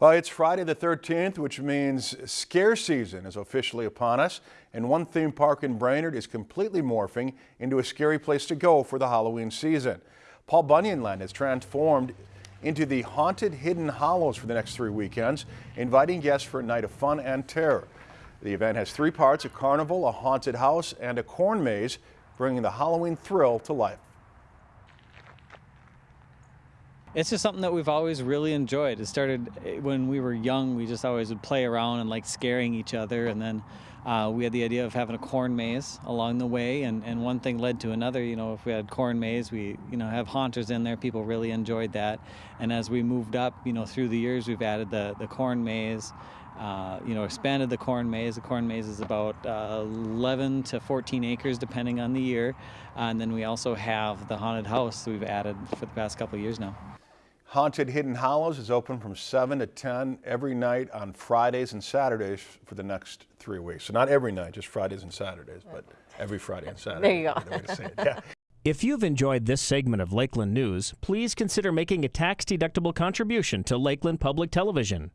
Well, it's Friday the 13th, which means scare season is officially upon us, and one theme park in Brainerd is completely morphing into a scary place to go for the Halloween season. Paul Bunyan Land has transformed into the Haunted Hidden Hollows for the next three weekends, inviting guests for a night of fun and terror. The event has three parts, a carnival, a haunted house, and a corn maze, bringing the Halloween thrill to life. It's just something that we've always really enjoyed. It started eh, when we were young. We just always would play around and like scaring each other. And then uh, we had the idea of having a corn maze along the way. And, and one thing led to another. You know, if we had corn maze, we, you know, have haunters in there. People really enjoyed that. And as we moved up, you know, through the years, we've added the, the corn maze. Uh, you know, expanded the corn maze. The corn maze is about uh, 11 to 14 acres, depending on the year. And then we also have the haunted house we've added for the past couple years now. Haunted Hidden Hollows is open from 7 to 10 every night on Fridays and Saturdays for the next three weeks. So not every night, just Fridays and Saturdays, but every Friday and Saturday. There you go. The yeah. If you've enjoyed this segment of Lakeland News, please consider making a tax-deductible contribution to Lakeland Public Television.